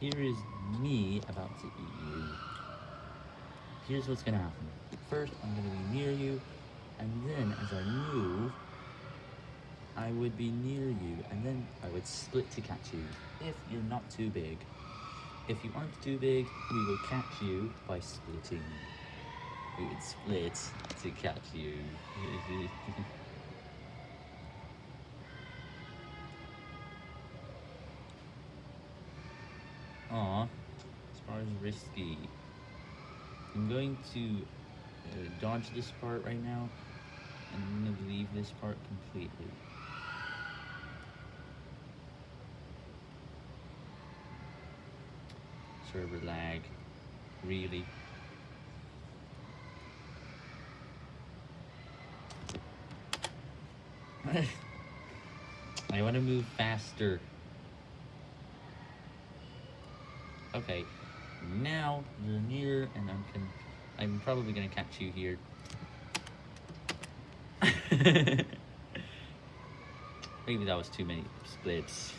here is me about to eat you. Here's what's gonna happen. First, I'm gonna be near you, and then as I move, I would be near you, and then I would split to catch you, if you're not too big. If you aren't too big, we will catch you by splitting. We would split to catch you. Aw, as far as risky. I'm going to uh, dodge this part right now, and I'm going to leave this part completely. Server lag, really. I want to move faster. Okay, now you're near, and I'm con I'm probably gonna catch you here. Maybe that was too many splits.